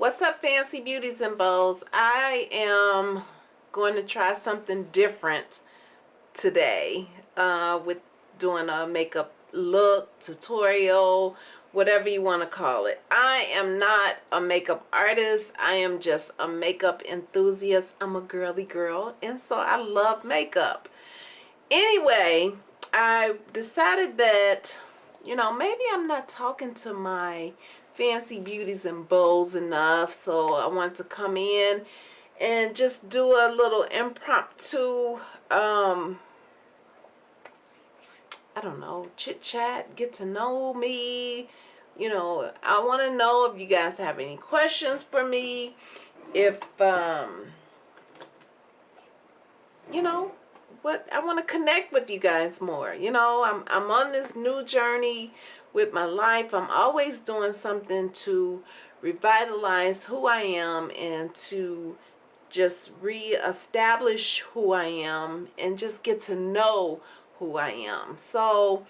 What's up fancy beauties and bows? I am going to try something different today uh, with doing a makeup look, tutorial, whatever you want to call it. I am not a makeup artist. I am just a makeup enthusiast. I'm a girly girl and so I love makeup. Anyway, I decided that, you know, maybe I'm not talking to my fancy beauties and bows enough so I want to come in and just do a little impromptu um I don't know chit chat get to know me. You know I want to know if you guys have any questions for me if um you know what I want to connect with you guys more you know I'm, I'm on this new journey with my life. I'm always doing something to revitalize who I am and to just re-establish who I am and just get to know who I am. So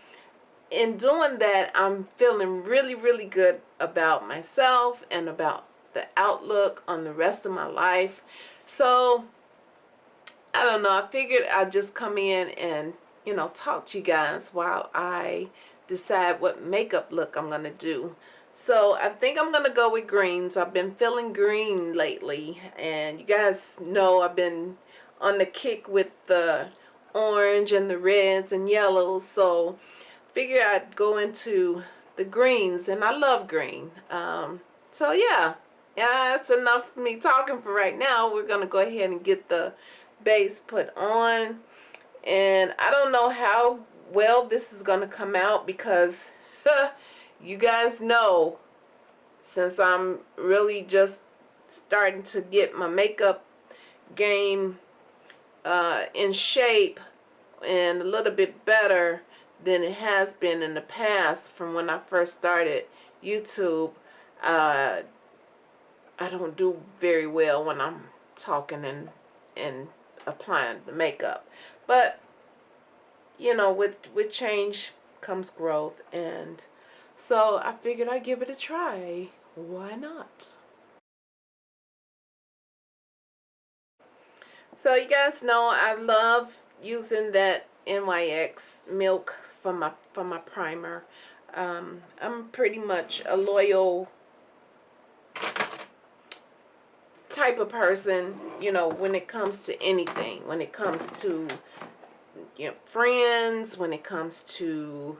in doing that, I'm feeling really, really good about myself and about the outlook on the rest of my life. So I don't know. I figured I'd just come in and, you know, talk to you guys while I decide what makeup look I'm going to do. So I think I'm going to go with greens. I've been feeling green lately. And you guys know I've been on the kick with the orange and the reds and yellows. So figure I'd go into the greens. And I love green. Um, so yeah. Yeah, that's enough me talking for right now. We're going to go ahead and get the base put on. And I don't know how well this is going to come out because you guys know since I'm really just starting to get my makeup game uh, in shape and a little bit better than it has been in the past from when I first started YouTube uh, I don't do very well when I'm talking and and applying the makeup but you know, with, with change comes growth. And so I figured I'd give it a try. Why not? So you guys know I love using that NYX milk for my for my primer. Um, I'm pretty much a loyal type of person, you know, when it comes to anything. When it comes to you know, friends, when it comes to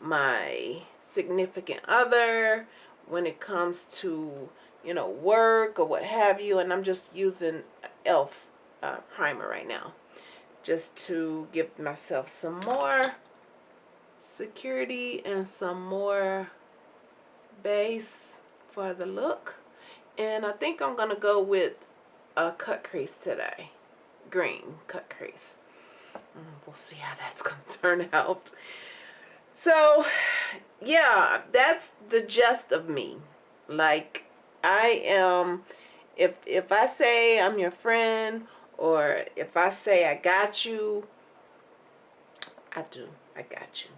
my significant other, when it comes to, you know, work or what have you. And I'm just using e.l.f. Uh, primer right now just to give myself some more security and some more base for the look. And I think I'm to go with a cut crease today. Green cut crease. Mm, we'll see how that's to turn out. So, yeah, that's the gist of me. Like, I am, if, if I say I'm your friend, or if I say I got you, I do. I got you.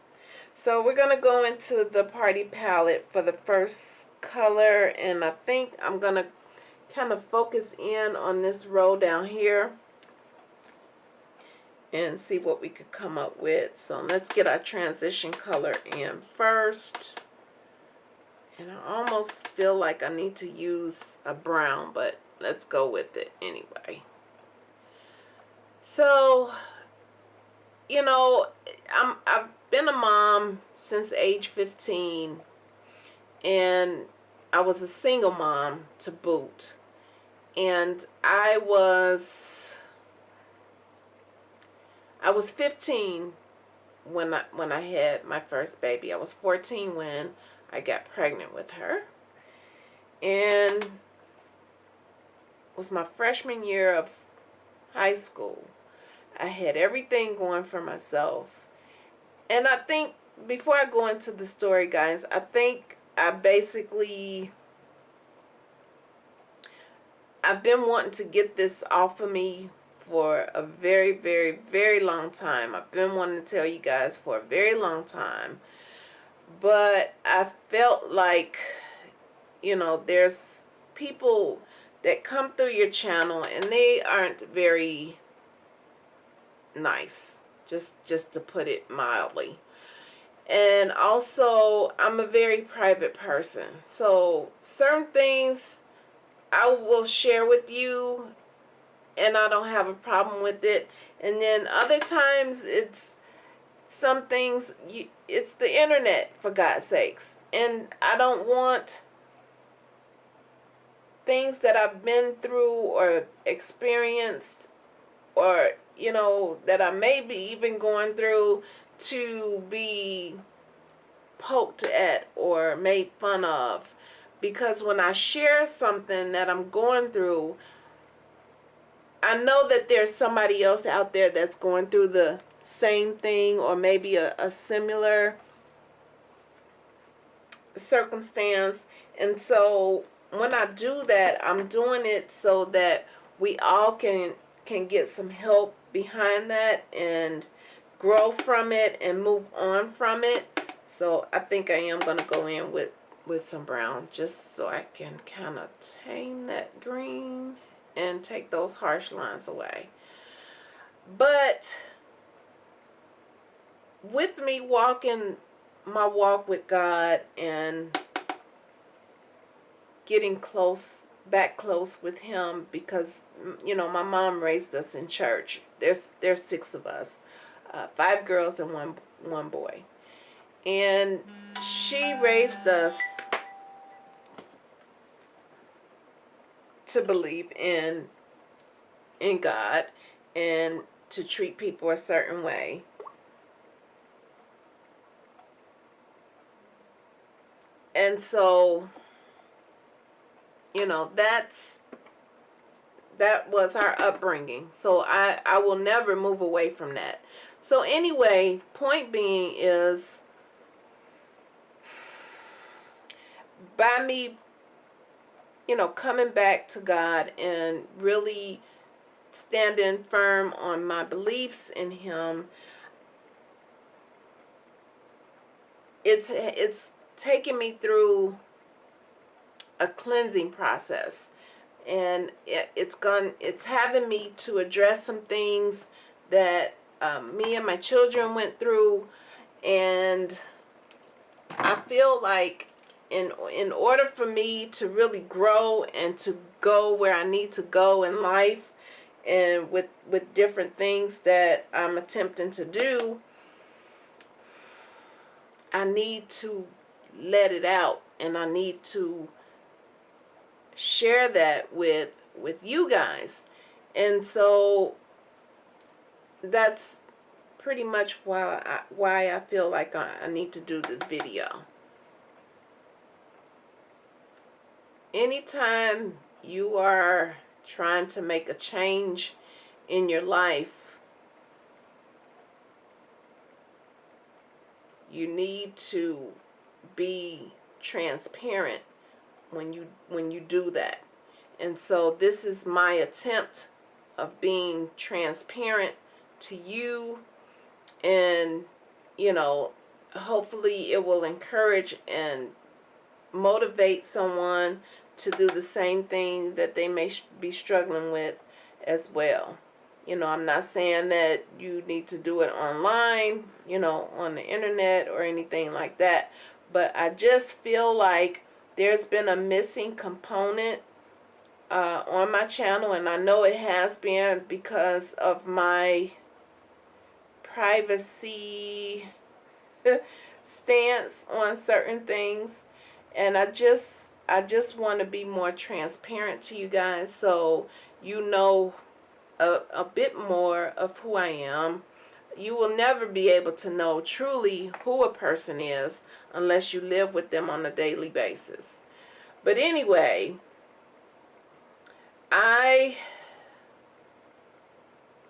So we're to go into the party palette for the first color. And I think I'm going to kind of focus in on this row down here and see what we could come up with. So let's get our transition color in first. And I almost feel like I need to use a brown, but let's go with it anyway. So, you know, I'm, I've been a mom since age 15 and I was a single mom to boot. And I was I was 15 when I, when I had my first baby. I was 14 when I got pregnant with her. And it was my freshman year of high school. I had everything going for myself. And I think, before I go into the story, guys, I think I basically... I've been wanting to get this off of me for a very, very, very long time. I've been wanting to tell you guys for a very long time. But I felt like, you know, there's people that come through your channel and they aren't very nice just just to put it mildly and also I'm a very private person. So certain things I will share with you and I don't have a problem with it. And then other times it's some things you it's the internet for God's sakes. And I don't want things that I've been through or experienced or you know that I may be even going through to be poked at or made fun of. Because when I share something that I'm going through I know that there's somebody else out there that's going through the same thing or maybe a, a similar circumstance. And so when I do that I'm doing it so that we all can can get some help behind that and grow from it and move on from it. So I think I am going to go in with with some brown just so I can kind of tame that green and take those harsh lines away. But with me walking my walk with God and getting close back close with him because you know my mom raised us in church. There's there's six of us uh, five girls and one one boy. And she raised us to believe in in God and to treat people a certain way. And so you know that's that was our upbringing. So i i will never move away from that so anyway point being is by me you know coming back to god and really standing firm on my beliefs in him it's it's taking me through a cleansing process. And it, it's gone it's having me to address some things that um, me and my children went through and I feel like in in order for me to really grow and to go where I need to go in life and with with different things that I'm attempting to do I need to let it out and I need to share that with with you guys. And so that's pretty much why I, why I feel like I, I need to do this video. Anytime you are trying to make a change in your life you need to be transparent when you when you do that. And so this is my attempt of being transparent to you and you know hopefully it will encourage and motivate someone to do the same thing that they may be struggling with as well. You know I'm not saying that you need to do it online you know on the internet or anything like that but I just feel like there's been a missing component uh, on my channel and I know it has been because of my privacy stance on certain things and I just I just want to be more transparent to you guys so you know a, a bit more of who I am you will never be able to know truly who a person is unless you live with them on a daily basis. But anyway, I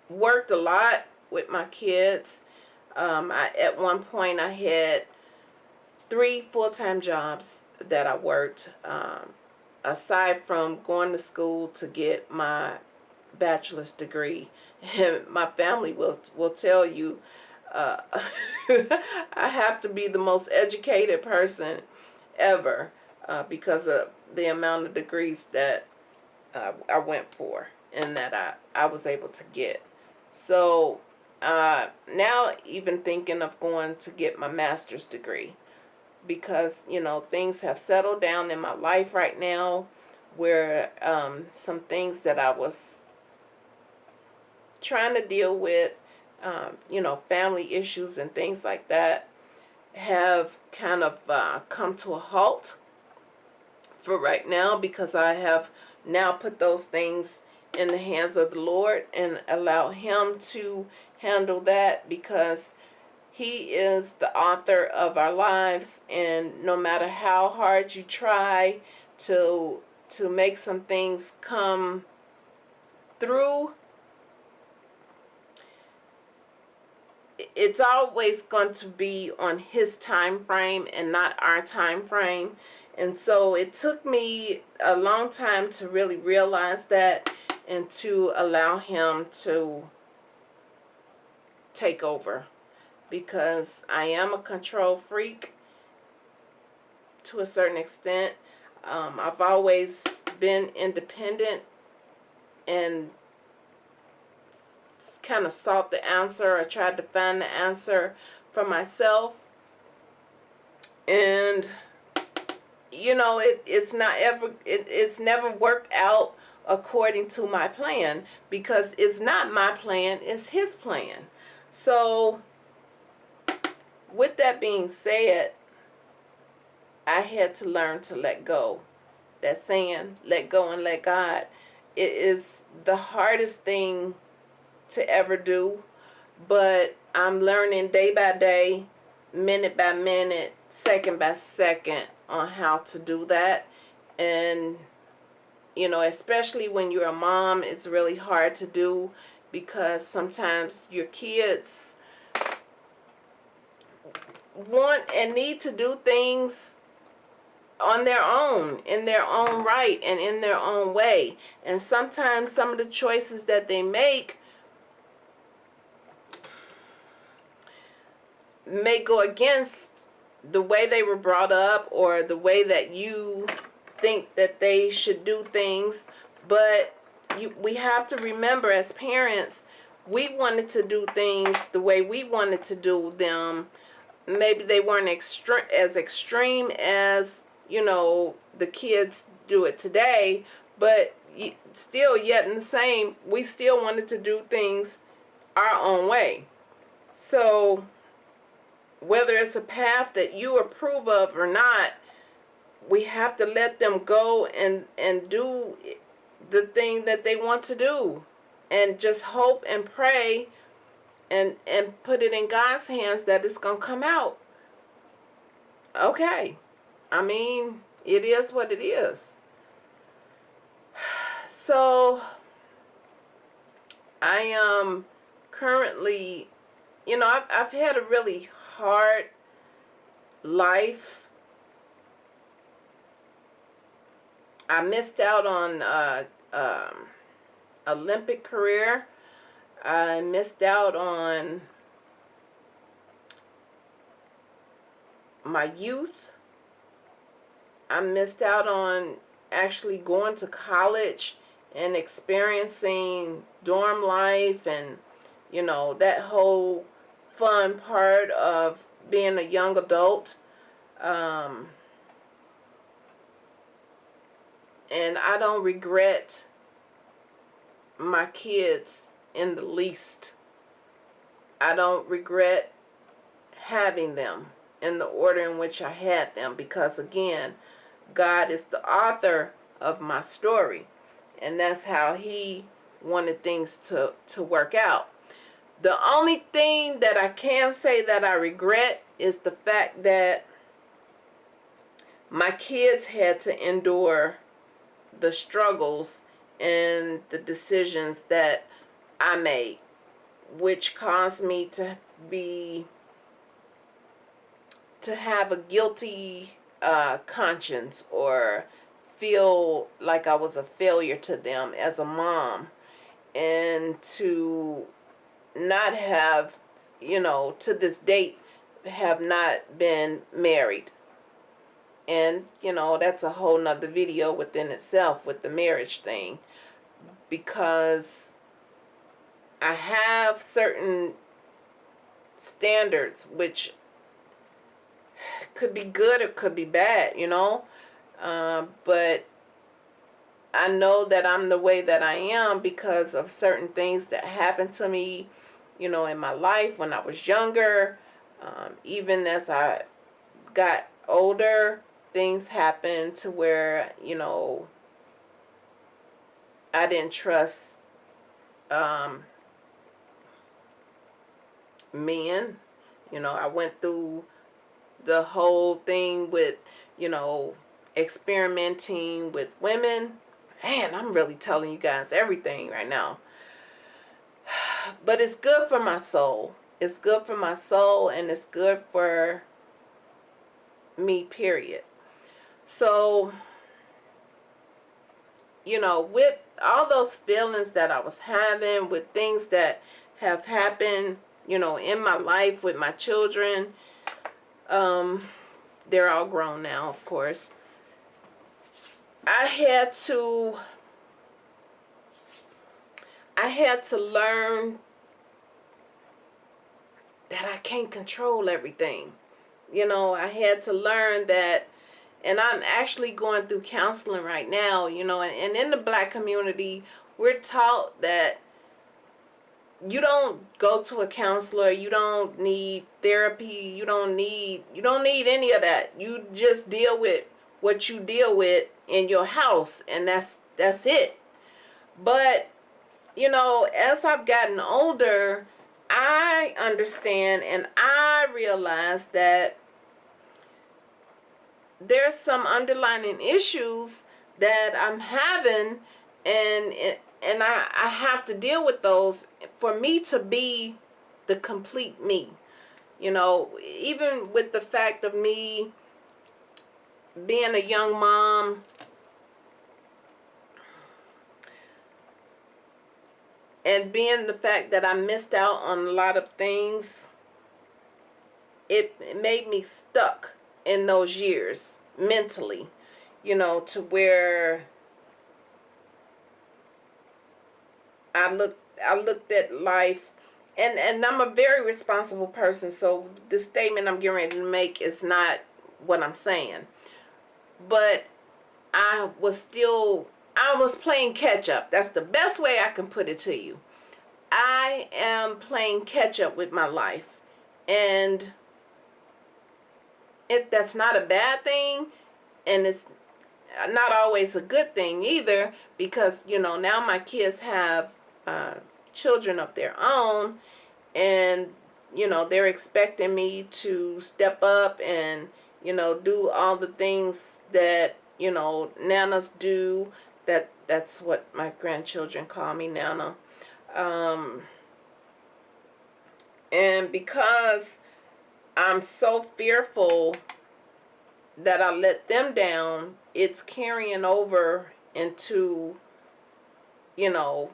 worked a lot with my kids. Um, I, at one point I had three full-time jobs that I worked um, aside from going to school to get my bachelor's degree and my family will will tell you uh, I have to be the most educated person ever uh, because of the amount of degrees that uh, I went for and that I, I was able to get. So uh, now even thinking of going to get my master's degree because, you know, things have settled down in my life right now where um, some things that I was trying to deal with, um, you know, family issues and things like that have kind of uh, come to a halt for right now because I have now put those things in the hands of the Lord and allow him to handle that because he is the author of our lives. And no matter how hard you try to to make some things come through it's always going to be on his time frame and not our time frame. And so it took me a long time to really realize that and to allow him to take over because I am a control freak to a certain extent. Um, I've always been independent and kind of sought the answer. I tried to find the answer for myself. And, you know, it, it's not ever, it, it's never worked out according to my plan because it's not my plan, it's his plan. So, with that being said, I had to learn to let go. That saying, let go and let God, it is the hardest thing to ever do, but I'm learning day by day, minute by minute, second by second on how to do that. And, you know, especially when you're a mom, it's really hard to do because sometimes your kids want and need to do things on their own, in their own right, and in their own way. And sometimes some of the choices that they make may go against the way they were brought up or the way that you think that they should do things but you, we have to remember as parents we wanted to do things the way we wanted to do them. Maybe they weren't as extreme as you know the kids do it today but still yet in the same we still wanted to do things our own way. So whether it's a path that you approve of or not, we have to let them go and, and do the thing that they want to do. And just hope and pray and, and put it in God's hands that it's going to come out. Okay. I mean, it is what it is. So, I am currently, you know, I've, I've had a really hard life. I missed out on uh, um, Olympic career. I missed out on my youth. I missed out on actually going to college and experiencing dorm life and you know that whole fun part of being a young adult. Um, and I don't regret my kids in the least. I don't regret having them in the order in which I had them because again, God is the author of my story and that's how he wanted things to, to work out. The only thing that I can say that I regret is the fact that my kids had to endure the struggles and the decisions that I made, which caused me to be, to have a guilty uh, conscience or feel like I was a failure to them as a mom and to not have, you know, to this date, have not been married. And you know that's a whole nother video within itself with the marriage thing. Because I have certain standards which could be good or could be bad you know? Um, but I know that I'm the way that I am because of certain things that happened to me you know in my life when I was younger um, even as I got older things happened to where you know I didn't trust um, men. You know I went through the whole thing with you know experimenting with women. Man I'm really telling you guys everything right now. But it's good for my soul. It's good for my soul and it's good for me period so you know with all those feelings that I was having with things that have happened you know in my life with my children um they're all grown now of course I had to I had to learn that I can't control everything. You know, I had to learn that, and I'm actually going through counseling right now, you know, and, and in the black community, we're taught that you don't go to a counselor, you don't need therapy, you don't need, you don't need any of that. You just deal with what you deal with in your house, and that's, that's it. But, you know, as I've gotten older, I understand and I realize that there's some underlying issues that I'm having and and I, I have to deal with those for me to be the complete me. You know, even with the fact of me being a young mom, and being the fact that I missed out on a lot of things, it, it made me stuck in those years mentally, you know, to where I looked I looked at life and and I'm a very responsible person so the statement I'm getting ready to make is not what I'm saying but I was still I was playing catch up. That's the best way I can put it to you. I am playing catch up with my life. And it that's not a bad thing and it's not always a good thing either because you know now my kids have uh, children of their own and you know they're expecting me to step up and you know do all the things that you know nanas do that that's what my grandchildren call me Nana. Um, and because I'm so fearful that I let them down, it's carrying over into, you know,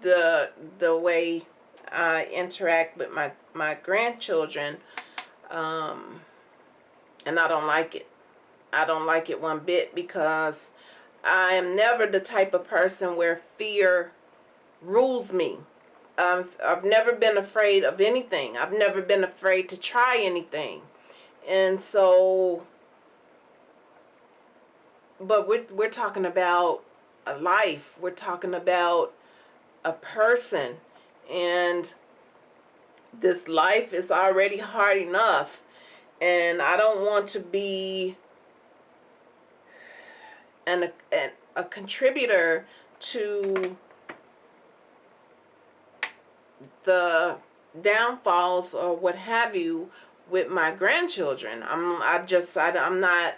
the the way I interact with my my grandchildren, um, and I don't like it. I don't like it one bit because I am never the type of person where fear rules me. Um, I've never been afraid of anything. I've never been afraid to try anything. And so, but we're, we're talking about a life. We're talking about a person. And this life is already hard enough. And I don't want to be and a, and a contributor to the downfalls or what have you with my grandchildren. I'm I just I, I'm not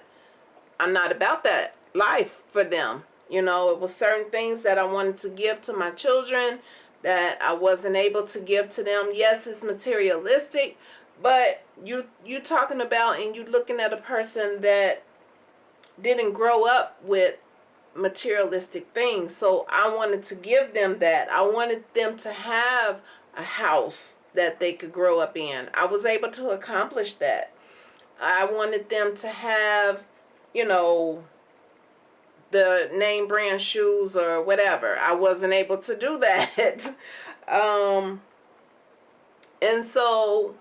I'm not about that life for them. You know, it was certain things that I wanted to give to my children that I wasn't able to give to them. Yes, it's materialistic, but you you talking about and you looking at a person that didn't grow up with materialistic things. So I wanted to give them that. I wanted them to have a house that they could grow up in. I was able to accomplish that. I wanted them to have, you know, the name brand shoes or whatever. I wasn't able to do that. um, and so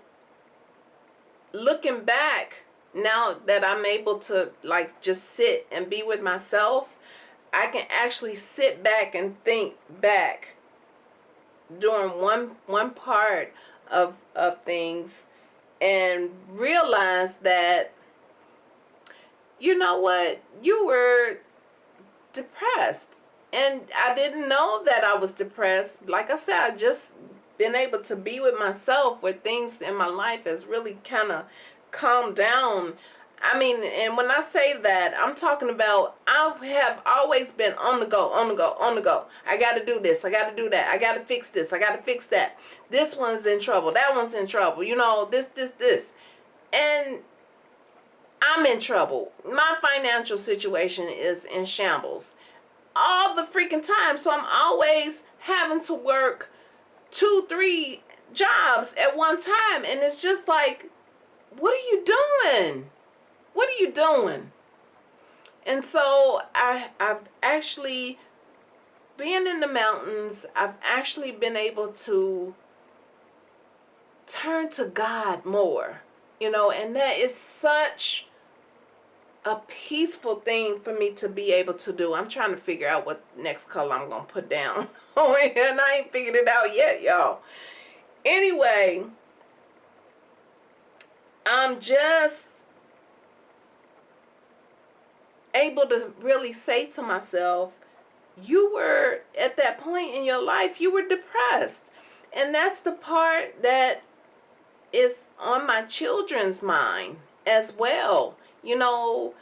looking back, now that I'm able to like just sit and be with myself, I can actually sit back and think back during one one part of of things and realize that you know what you were depressed. And I didn't know that I was depressed. Like I said I just been able to be with myself where things in my life has really kind of calmed down I mean, and when I say that, I'm talking about I have always been on the go, on the go, on the go. I got to do this. I got to do that. I got to fix this. I got to fix that. This one's in trouble. That one's in trouble. You know, this, this, this. And I'm in trouble. My financial situation is in shambles all the freaking time. So I'm always having to work two, three jobs at one time. And it's just like, what are you doing? What are you doing? And so I, I've actually, been in the mountains, I've actually been able to turn to God more, you know, and that is such a peaceful thing for me to be able to do. I'm trying to figure out what next color I'm going to put down. and I ain't figured it out yet, y'all. Anyway, I'm just able to really say to myself, you were at that point in your life, you were depressed. And that's the part that is on my children's mind as well. You know,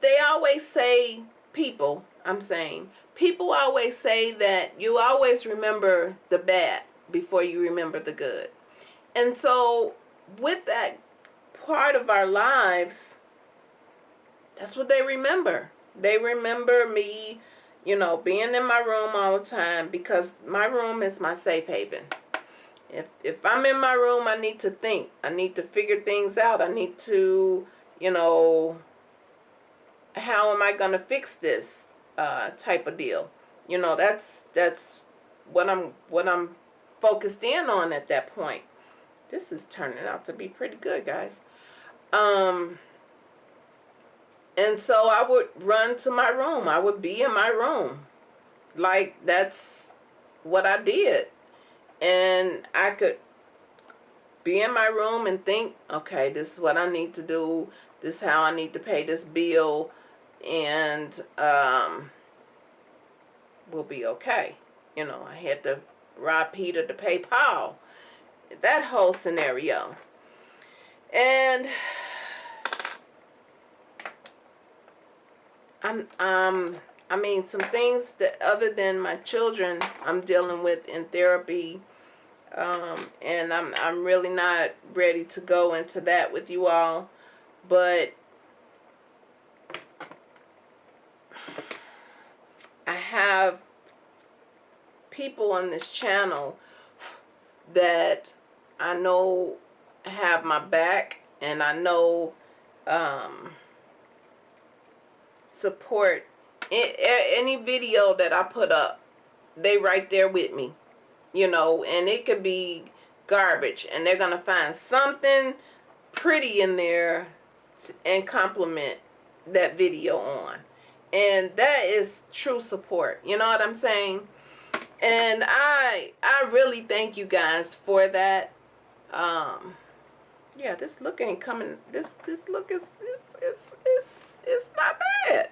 they always say, people, I'm saying, people always say that you always remember the bad before you remember the good. And so with that part of our lives, that's what they remember. They remember me, you know, being in my room all the time because my room is my safe haven. If, if I'm in my room, I need to think. I need to figure things out. I need to, you know, how am I going to fix this uh, type of deal? You know, that's, that's what I'm, what I'm focused in on at that point. This is turning out to be pretty good, guys. Um, and so I would run to my room. I would be in my room. Like that's what I did. And I could be in my room and think, okay, this is what I need to do. This is how I need to pay this bill. And um, we'll be okay. You know, I had to rob Peter to pay Paul. That whole scenario. And I'm um I mean some things that other than my children I'm dealing with in therapy um, and I'm I'm really not ready to go into that with you all but I have people on this channel that I know have my back and I know um, support any video that I put up. They right there with me, you know, and it could be garbage and they're going to find something pretty in there and compliment that video on. And that is true support. You know what I'm saying? And I I really thank you guys for that. Um yeah, this look ain't coming this this look is is is is it's not bad.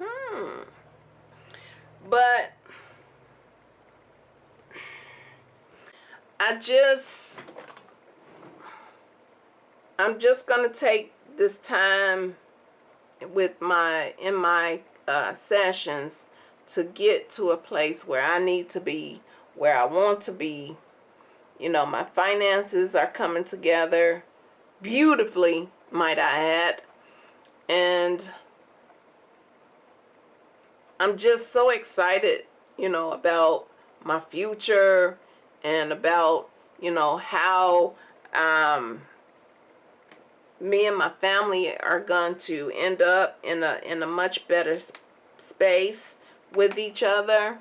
Hmm. But I just I'm just gonna take this time with my in my uh, sessions to get to a place where I need to be where I want to be you know, my finances are coming together beautifully, might I add. And I'm just so excited, you know, about my future and about, you know, how um, me and my family are going to end up in a in a much better space with each other.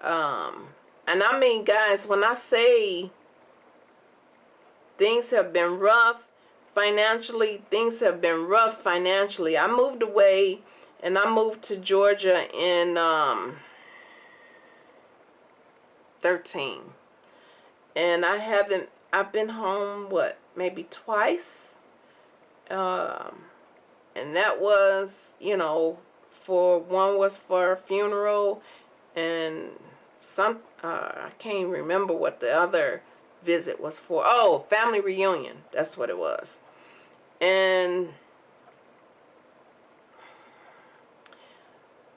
Um, and I mean, guys, when I say things have been rough financially, things have been rough financially. I moved away and I moved to Georgia in um, 13. And I haven't, I've been home, what, maybe twice? Um, and that was, you know, for, one was for a funeral and some, uh, I can't remember what the other visit was for. Oh, family reunion. That's what it was. And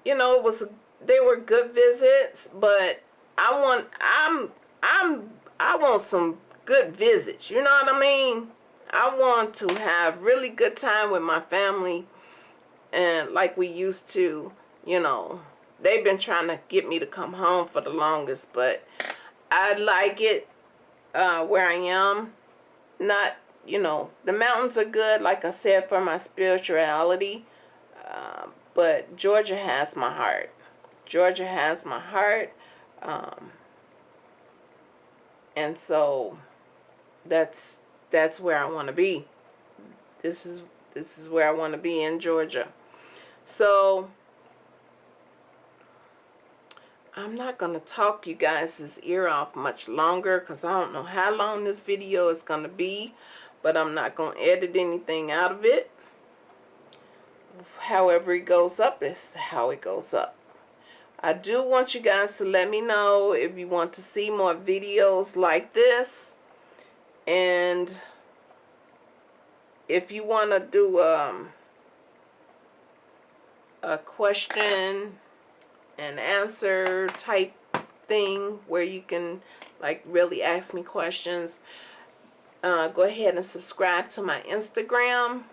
you know, it was they were good visits, but I want I'm I'm I want some good visits. You know what I mean? I want to have really good time with my family and like we used to, you know. They've been trying to get me to come home for the longest, but I like it uh, where I am. Not, you know, the mountains are good, like I said, for my spirituality. Uh, but Georgia has my heart. Georgia has my heart. Um, and so that's that's where I want to be. This is this is where I want to be in Georgia. So I'm not going to talk you guys' ear off much longer because I don't know how long this video is going to be. But I'm not going to edit anything out of it. However it goes up is how it goes up. I do want you guys to let me know if you want to see more videos like this. And if you want to do um, a question and answer type thing where you can like really ask me questions uh, go ahead and subscribe to my Instagram.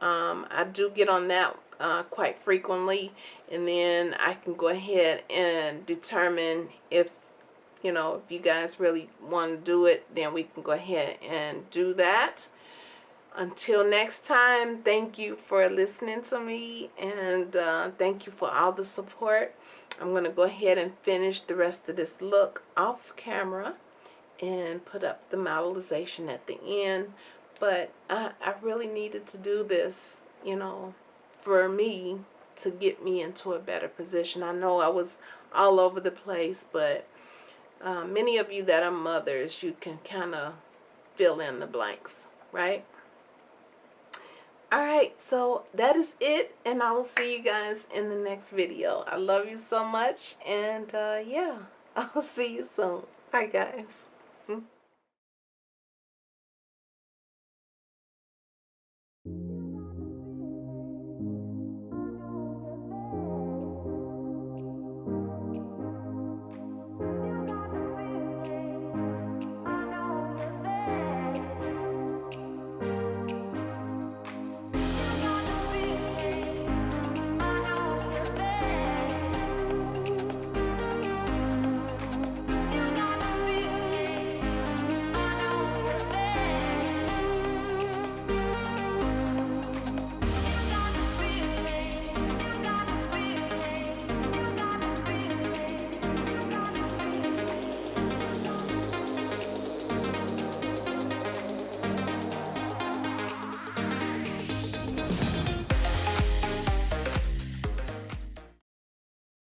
Um, I do get on that uh, quite frequently and then I can go ahead and determine if you know if you guys really want to do it then we can go ahead and do that. Until next time thank you for listening to me and uh, thank you for all the support I'm going to go ahead and finish the rest of this look off camera and put up the modelization at the end. But I, I really needed to do this, you know, for me to get me into a better position. I know I was all over the place, but uh, many of you that are mothers, you can kind of fill in the blanks, right? Alright, so that is it, and I will see you guys in the next video. I love you so much, and uh, yeah, I'll see you soon. Bye, guys.